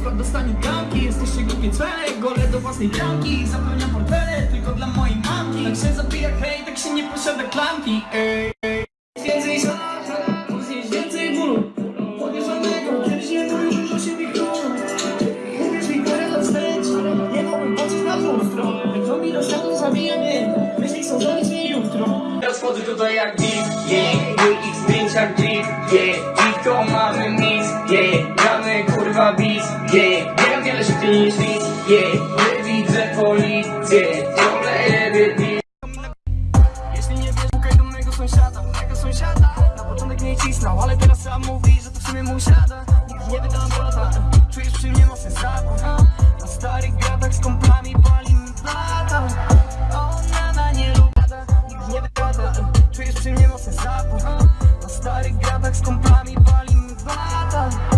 Wkład dostanie pianki Jesteście głupie cwele Gole do własnej pianki Zapełniam portfele Tylko dla mojej mamki. Tak się zabija hej Tak się nie posiada klamki. Ej, ej Więcej żarta Później więcej bólu. Podniesionego Kiedyś nie to już dużo się wikroło Mówisz mi parę wstecz Nie mogłem na tą stronę. To mi do światła zabija mnie. Myśli są za nic mi jutro. Teraz wchodzę tutaj jak beat, yeah Mój ich zdjęciach drip, yeah nazywa bis, yeah Wiem wiele szybciej niż bis, yeah Nie widzę policję, ciągle jebie bis Jeśli nie wiesz, szukaj do mojego sąsiada, mojego sąsiada. Na początek mnie cisnął, ale teraz sam mówi, że to w sumie mój siada Nigdy nie wydam brata, czujesz przy mnie mocny sabór Na starych gadach z komplami pali mi plata Ona na nie lub nigdy nie wypada. Czujesz przy mnie mocny sabór Na starych gadach z komplami pali mi plata